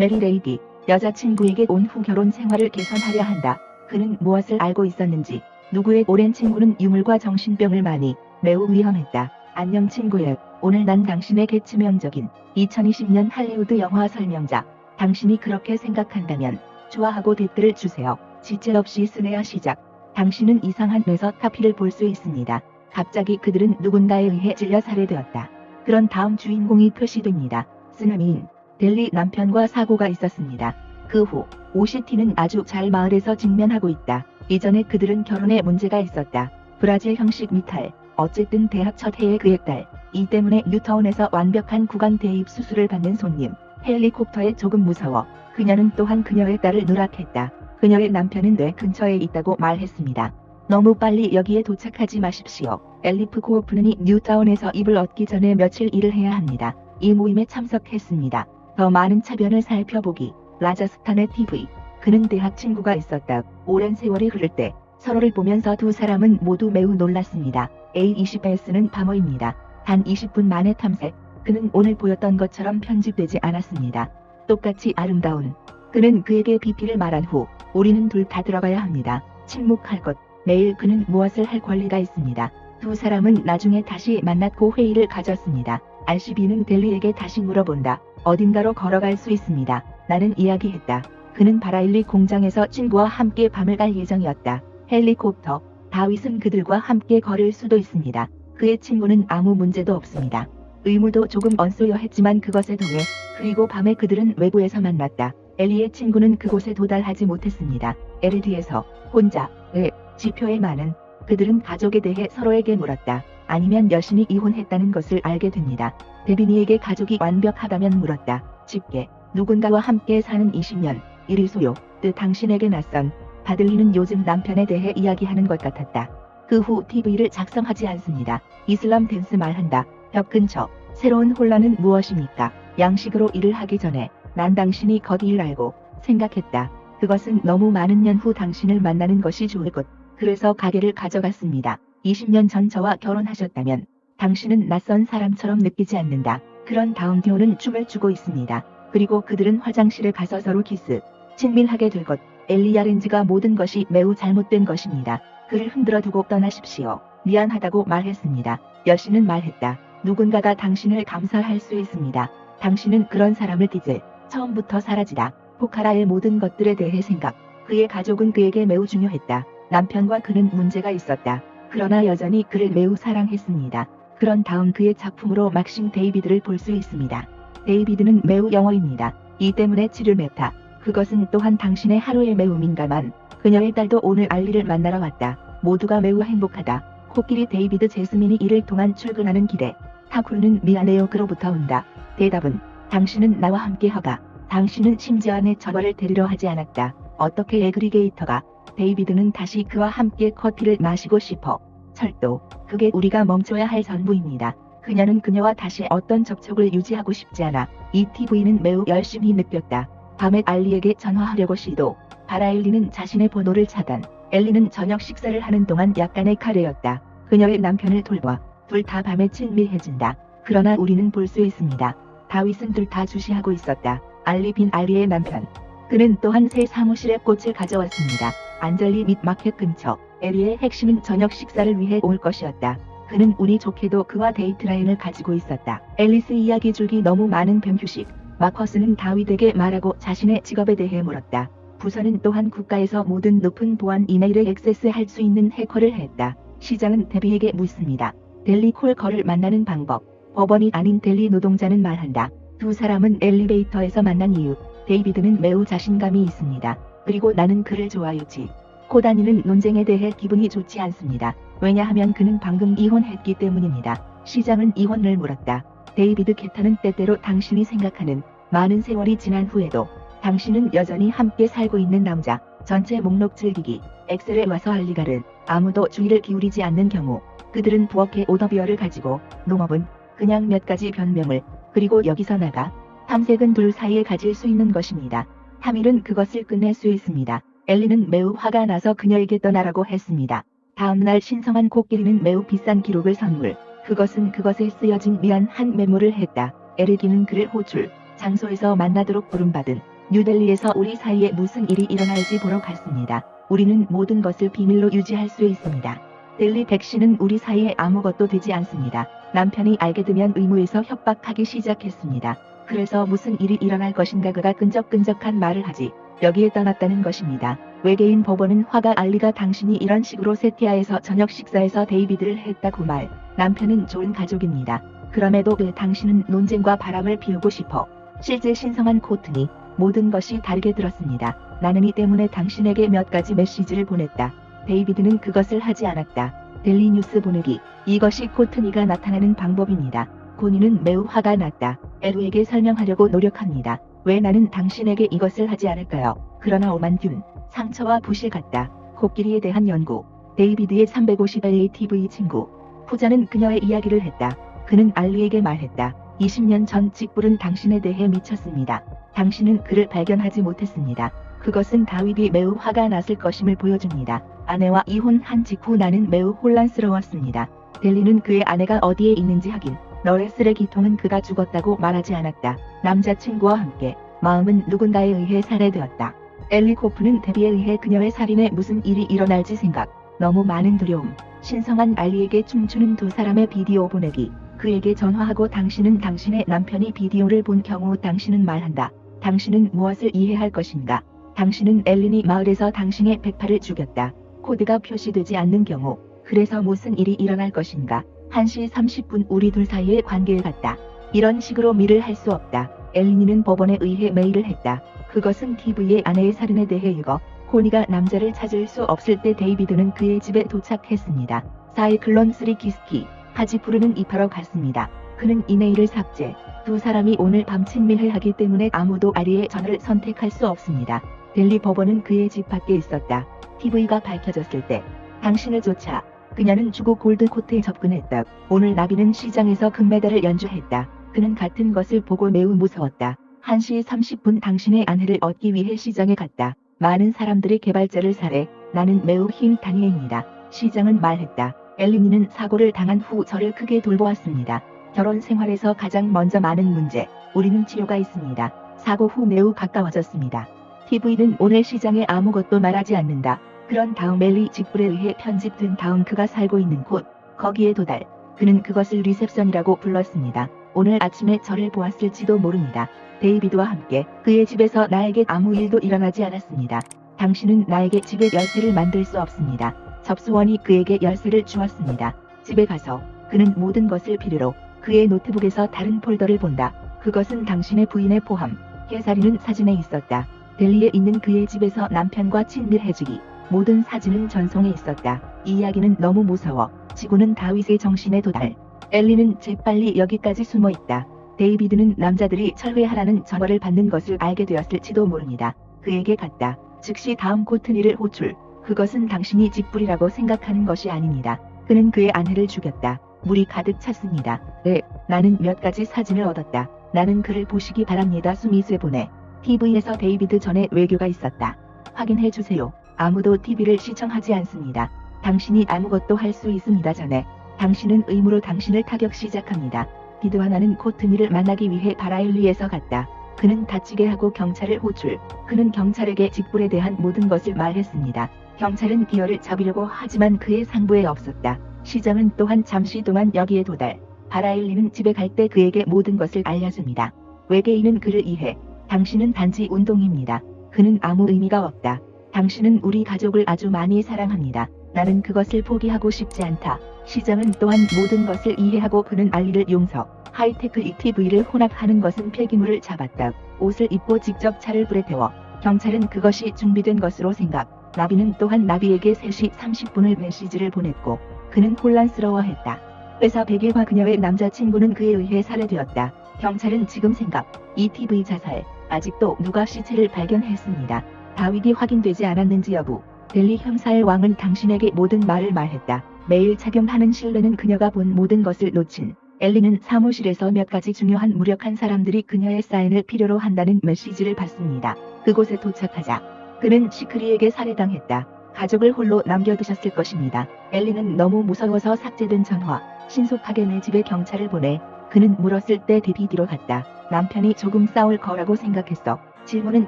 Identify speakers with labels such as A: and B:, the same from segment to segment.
A: 메리 레이디, 여자친구에게 온 후 결혼 생활을 개선하려 한다. 그는 무엇을 알고 있었는지 누구의 오랜 친구는 유물과 정신병을 많이 매우 위험했다. 안녕 친구야. 오늘 난 당신에게 치명적인 2020년 할리우드 영화 설명자. 당신이 그렇게 생각한다면 좋아하고 댓글을 주세요. 지체 없이 스네어 시작. 당신은 이상한 뇌서 카피를 볼 수 있습니다. 갑자기 그들은 누군가에 의해 찔려 살해되었다. 그런 다음 주인공이 표시됩니다. 쓰나미인 델리 남편과 사고가 있었습니다. 그 후 오시티는 아주 잘 마을에서 직면하고 있다. 이전에 그들은 결혼에 문제가 있었다. 브라질 형식 미탈. 어쨌든 대학 첫 해의 그의 딸. 이 때문에 뉴타운에서 완벽한 구강 대입 수술을 받는 손님. 헬리콥터에 조금 무서워. 그녀는 또한 그녀의 딸을 누락했다. 그녀의 남편은 뇌 근처에 있다고 말했습니다. 너무 빨리 여기에 도착하지 마십시오. 엘리프 고오프는이 뉴타운에서 입을 얻기 전에 며칠 일을 해야 합니다. 이 모임에 참석했습니다. 더 많은 차변을 살펴보기. 라자스탄의 TV. 그는 대학 친구가 있었다. 오랜 세월이 흐를 때 서로를 보면서 두 사람은 모두 매우 놀랐습니다. A20S는 밤어입니다. 단 20분 만에 탐색. 그는 오늘 보였던 것처럼 편집되지 않았습니다. 똑같이 아름다운. 그는 그에게 BP를 말한 후 우리는 둘 다 들어가야 합니다. 침묵할 것. 매일 그는 무엇을 할 권리가 있습니다. 두 사람은 나중에 다시 만났고 회의를 가졌습니다. RCB는 델리에게 다시 물어본다. 어딘가로 걸어갈 수 있습니다. 나는 이야기했다. 그는 바라일리 공장에서 친구와 함께 밤을 갈 예정이었다. 헬리콥터. 다윗은 그들과 함께 걸을 수도 있습니다. 그의 친구는 아무 문제도 없습니다. 의무도 조금 언쏘여 했지만 그것에 동해 그리고 밤에 그들은 외부에서 만났다. 엘리의 친구는 그곳에 도달하지 못했습니다. 에르디에서 혼자 의 지표에 많은 그들은 가족에 대해 서로에게 물었다. 아니면 여신이 이혼했다는 것을 알게 됩니다. 데비니에게 가족이 완벽하다면 물었다. 집게 누군가와 함께 사는 20년 1일 소요 뜻 당신에게 낯선 바들리는 요즘 남편에 대해 이야기하는 것 같았다. 그 후 TV를 작성하지 않습니다. 이슬람 댄스 말한다. 벽 근처 새로운 혼란은 무엇입니까? 양식으로 일을 하기 전에 난 당신이 거기를 알고 생각했다. 그것은 너무 많은 년 후 당신을 만나는 것이 좋을 것. 그래서 가게를 가져갔습니다. 20년 전 저와 결혼하셨다면 당신은 낯선 사람처럼 느끼지 않는다. 그런 다음 디오는 춤을 추고 있습니다. 그리고 그들은 화장실에 가서 서로 키스. 친밀하게 될 것. 엘리야 렌즈가 모든 것이 매우 잘못된 것입니다. 그를 흔들어 두고 떠나십시오. 미안하다고 말했습니다. 여신은 말했다. 누군가가 당신을 감사할 수 있습니다. 당신은 그런 사람을 빚을 처음부터 사라지다. 포카라의 모든 것들에 대해 생각. 그의 가족은 그에게 매우 중요했다. 남편과 그는 문제가 있었다. 그러나 여전히 그를 매우 사랑했습니다. 그런 다음 그의 작품으로 막싱 데이비드를 볼 수 있습니다. 데이비드는 매우 영어입니다. 이 때문에 치를 맺다. 그것은 또한 당신의 하루에 매우 민감한 그녀의 딸도 오늘 알리를 만나러 왔다. 모두가 매우 행복하다. 코끼리 데이비드 제스민이 일을 통한 출근하는 길에 타쿠르는 미안해요 그로부터 온다. 대답은 당신은 나와 함께 허가. 당신은 심지어 내 저거를 데리러 하지 않았다. 어떻게 에그리게이터가 데이비드는 다시 그와 함께 커피를 마시고 싶어. 철도. 그게 우리가 멈춰야 할 전부입니다. 그녀는 그녀와 다시 어떤 접촉을 유지하고 싶지 않아. 이 TV는 매우 열심히 느꼈다. 밤에 알리에게 전화하려고 시도. 바라엘리는 자신의 번호를 차단. 엘리는 저녁 식사를 하는 동안 약간의 카레였다. 그녀의 남편을 돌봐. 둘 다 밤에 친밀해진다. 그러나 우리는 볼 수 있습니다. 다윗은 둘 다 주시하고 있었다. 알리 빈 알리의 남편. 그는 또한 새 사무실에 꽃을 가져왔습니다. 안젤리 및 마켓 근처. 에리의 핵심은 저녁 식사를 위해 올 것이었다. 그는 운이 좋게도 그와 데이트 라인을 가지고 있었다. 앨리스 이야기 줄기 너무 많은 뱀 휴식. 마커스는 다윗에게 말하고 자신의 직업에 대해 물었다. 부서는 또한 국가에서 모든 높은 보안 이메일에 액세스할 수 있는 해커를 했다. 시장은 데비에게 묻습니다. 델리 콜커를 만나는 방법. 법원이 아닌 델리 노동자는 말한다. 두 사람은 엘리베이터에서 만난 이유. 데이비드는 매우 자신감이 있습니다. 그리고 나는 그를 좋아요지. 코다니는 논쟁에 대해 기분이 좋지 않습니다. 왜냐하면 그는 방금 이혼했기 때문입니다. 시장은 이혼을 물었다. 데이비드 게타는 때때로 당신이 생각하는 많은 세월이 지난 후에도 당신은 여전히 함께 살고 있는 남자. 전체 목록 즐기기. 엑셀에 와서 할 리가를 아무도 주의를 기울이지 않는 경우 그들은 부엌에 오더비어를 가지고 농업은 그냥 몇 가지 변명을 그리고 여기서 나가 탐색은 둘 사이에 가질 수 있는 것입니다. 타밀은 그것을 끝낼 수 있습니다. 엘리는 매우 화가 나서 그녀에게 떠나라고 했습니다. 다음날 신성한 코끼리는 매우 비싼 기록을 선물. 그것은 그것에 쓰여진 미안한 메모를 했다. 에르기는 그를 호출. 장소에서 만나도록 부름받은 뉴델리에서 우리 사이에 무슨 일이 일어날지 보러 갔습니다. 우리는 모든 것을 비밀로 유지할 수 있습니다. 델리 백씨는 우리 사이에 아무것도 되지 않습니다. 남편이 알게 되면 의무에서 협박하기 시작했습니다. 그래서 무슨 일이 일어날 것인가 그가 끈적끈적한 말을 하지 여기에 떠났다는 것입니다. 외계인 법원은 화가 알리가 당신이 이런 식으로 세티아에서 저녁 식사에서 데이비드를 했다고 말. 남편은 좋은 가족입니다. 그럼에도 그 당신은 논쟁과 바람을 피우고 싶어. 실제 신성한 코트니 모든 것이 다르게 들었습니다. 나는 이 때문에 당신에게 몇 가지 메시지를 보냈다. 데이비드는 그것을 하지 않았다. 델리 뉴스 보내기. 이것이 코트니가 나타나는 방법입니다. 고니는 매우 화가 났다. 에루에게 설명하려고 노력합니다. 왜 나는 당신에게 이것을 하지 않을까요? 그러나 오만균, 상처와 부실 같다. 코끼리에 대한 연구. 데이비드의 350LA TV 친구. 후자는 그녀의 이야기를 했다. 그는 알리에게 말했다. 20년 전 직불은 당신에 대해 미쳤습니다. 당신은 그를 발견하지 못했습니다. 그것은 다윗이 매우 화가 났을 것임을 보여줍니다. 아내와 이혼한 직후 나는 매우 혼란스러웠습니다. 델리는 그의 아내가 어디에 있는지 확인. 너의 쓰레기통은 그가 죽었다고 말하지 않았다. 남자친구와 함께 마음은 누군가에 의해 살해되었다. 엘리 코프는 데비에 의해 그녀의 살인에 무슨 일이 일어날지 생각. 너무 많은 두려움. 신성한 알리에게 춤추는 두 사람의 비디오 보내기. 그에게 전화하고 당신은 당신의 남편이 비디오를 본 경우 당신은 말한다. 당신은 무엇을 이해할 것인가? 당신은 엘린이 마을에서 당신의 백파를 죽였다. 코드가 표시되지 않는 경우. 그래서 무슨 일이 일어날 것인가? 1시 30분 우리 둘 사이의 관계에 갔다. 이런 식으로 밀을 할수 없다. 엘린이는 법원에 의해 메일을 했다. 그것은 TV의 아내의 살인에 대해 읽어 코니가 남자를 찾을 수 없을 때 데이비드는 그의 집에 도착했습니다. 사이클론 3 기스키 하지푸르는 입하러 갔습니다. 그는 이메일을 삭제. 두 사람이 오늘 밤 친밀해하기 때문에 아무도 아리의 전화를 선택할 수 없습니다. 델리 법원은 그의 집 밖에 있었다. TV가 밝혀졌을 때 당신을 쫓아 그녀는 주고 골드코트에 접근했다. 오늘 나비는 시장에서 금메달을 연주했다. 그는 같은 것을 보고 매우 무서웠다. 1시 30분 당신의 아내를 얻기 위해 시장에 갔다. 많은 사람들이 개발자를 살해. 나는 매우 힘 다니엘입니다. 시장은 말했다. 엘리니는 사고를 당한 후 저를 크게 돌보았습니다. 결혼 생활에서 가장 먼저 많은 문제. 우리는 치료가 있습니다. 사고 후 매우 가까워졌습니다. TV는 오늘 시장에 아무것도 말하지 않는다. 그런 다음 엘리 직불에 의해 편집된 다음 그가 살고 있는 곳, 거기에 도달. 그는 그것을 리셉션이라고 불렀습니다. 오늘 아침에 저를 보았을지도 모릅니다. 데이비드와 함께 그의 집에서 나에게 아무 일도 일어나지 않았습니다. 당신은 나에게 집에 열쇠를 만들 수 없습니다. 접수원이 그에게 열쇠를 주었습니다. 집에 가서 그는 모든 것을 필요로 그의 노트북에서 다른 폴더를 본다. 그것은 당신의 부인의 포함. 해살이는 사진에 있었다. 델리에 있는 그의 집에서 남편과 친밀해지기. 모든 사진은 전송에 있었다. 이 이야기는 너무 무서워. 지구는 다윗의 정신에 도달. 엘리는 재빨리 여기까지 숨어 있다. 데이비드는 남자들이 철회하라는 전화를 받는 것을 알게 되었을지도 모릅니다. 그에게 갔다. 즉시 다음 코트니를 호출. 그것은 당신이 직불이라고 생각하는 것이 아닙니다. 그는 그의 아내를 죽였다. 물이 가득 찼습니다. 네, 나는 몇 가지 사진을 얻었다. 나는 그를 보시기 바랍니다. 수미스에 보내. TV에서 데이비드 전에 외교가 있었다. 확인해 주세요. 아무도 TV를 시청하지 않습니다. 당신이 아무것도 할 수 있습니다. 전에 당신은 의무로 당신을 타격 시작합니다. 비드와 나는 코트니를 만나기 위해 바라일리에서 갔다. 그는 다치게 하고 경찰을 호출. 그는 경찰에게 직불에 대한 모든 것을 말했습니다. 경찰은 기어를 잡으려고 하지만 그의 상부에 없었다. 시장은 또한 잠시 동안 여기에 도달. 바라일리는 집에 갈 때 그에게 모든 것을 알려줍니다. 외계인은 그를 이해. 당신은 단지 운동입니다. 그는 아무 의미가 없다. 당신은 우리 가족을 아주 많이 사랑합니다. 나는 그것을 포기하고 싶지 않다. 시장은 또한 모든 것을 이해하고 그는 알리를 용서. 하이테크 ETV를 혼합하는 것은 폐기물을 잡았다. 옷을 입고 직접 차를 불에 태워. 경찰은 그것이 준비된 것으로 생각. 나비는 또한 나비에게 3시 30분을 메시지를 보냈고 그는 혼란스러워했다. 회사 백일과 그녀의 남자친구는 그에 의해 살해되었다. 경찰은 지금 생각. ETV 자살. 아직도 누가 시체를 발견했습니다. 다윗이 확인되지 않았는지 여부. 델리 형사의 왕은 당신에게 모든 말을 말했다. 매일 착용하는 신뢰는 그녀가 본 모든 것을 놓친. 엘리는 사무실에서 몇 가지 중요한 무력한 사람들이 그녀의 사인을 필요로 한다는 메시지를 받습니다. 그곳에 도착하자 그는 시크리에게 살해당했다. 가족을 홀로 남겨두셨을 것입니다. 엘리는 너무 무서워서 삭제된 전화. 신속하게 내 집에 경찰을 보내. 그는 물었을 때 DVD로 갔다. 남편이 조금 싸울 거라고 생각했어. 질문은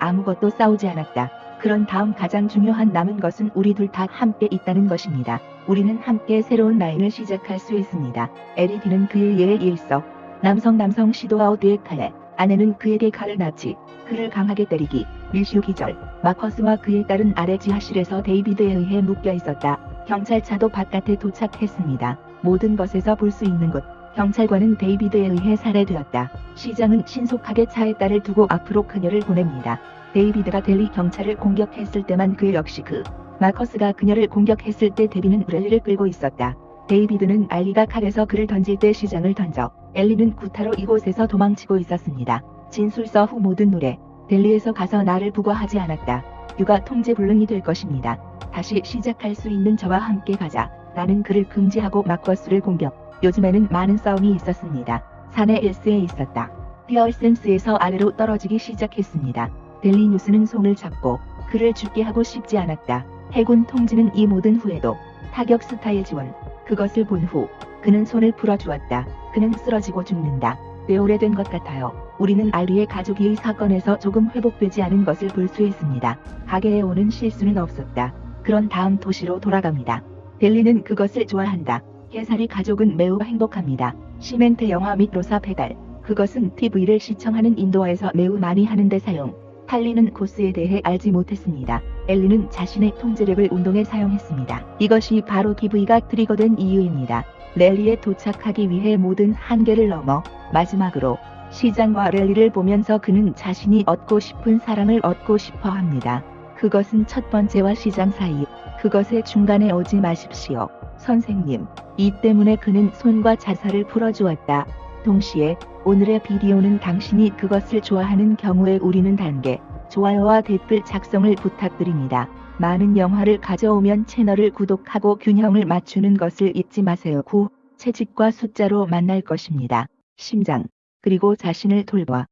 A: 아무것도 싸우지 않았다. 그런 다음 가장 중요한 남은 것은 우리 둘 다 함께 있다는 것입니다. 우리는 함께 새로운 라인을 시작할 수 있습니다. LED는 그의 예의 일서. 남성 남성 시도아웃의 칼에 아내는 그에게 칼을 납치, 그를 강하게 때리기, 밀슈 기절, 마커스와 그의 딸은 아래 지하실에서 데이비드에 의해 묶여 있었다. 경찰차도 바깥에 도착했습니다. 모든 것에서 볼 수 있는 곳. 경찰관은 데이비드에 의해 살해되었다. 시장은 신속하게 차에 딸을 두고 앞으로 그녀를 보냅니다. 데이비드가 델리 경찰을 공격했을 때만 그 역시 그 마커스가 그녀를 공격했을 때 데비는 랠리를 끌고 있었다. 데이비드는 알리가 칼에서 그를 던질 때 시장을 던져 엘리는 구타로 이곳에서 도망치고 있었습니다. 진술서 후 모든 노래 델리에서 가서 나를 부과하지 않았다. 육아 통제 불능이 될 것입니다. 다시 시작할 수 있는 저와 함께 가자. 나는 그를 금지하고 마커스를 공격. 요즘에는 많은 싸움이 있었습니다. 산에 일스에 있었다. 피어센스에서 아래로 떨어지기 시작했습니다. 델리 뉴스는 손을 잡고 그를 죽게 하고 싶지 않았다. 해군 통지는 이 모든 후에도 타격 스타일 지원. 그것을 본 후 그는 손을 풀어주었다. 그는 쓰러지고 죽는다. 꽤 오래된 것 같아요. 우리는 알리의 가족이 이 사건에서 조금 회복되지 않은 것을 볼 수 있습니다. 가게에 오는 실수는 없었다. 그런 다음 도시로 돌아갑니다. 델리는 그것을 좋아한다. 해살이 가족은 매우 행복합니다. 시멘트 영화 및 로사 페달. 그것은 TV를 시청하는 인도어에서 매우 많이 하는데 사용. 탈리는 코스에 대해 알지 못했습니다. 엘리는 자신의 통제력을 운동에 사용했습니다. 이것이 바로 TV가 트리거된 이유입니다. 랠리에 도착하기 위해 모든 한계를 넘어 마지막으로 시장과 랠리를 보면서 그는 자신이 얻고 싶은 사랑을 얻고 싶어 합니다. 그것은 첫 번째와 시장 사이. 그것의 중간에 오지 마십시오. 선생님. 이 때문에 그는 손과 자살을 풀어주었다. 동시에 오늘의 비디오는 당신이 그것을 좋아하는 경우에 우리는 단계, 좋아요와 댓글 작성을 부탁드립니다. 많은 영화를 가져오면 채널을 구독하고 균형을 맞추는 것을 잊지 마세요. 9. 채집과 숫자로 만날 것입니다. 심장. 그리고 자신을 돌봐.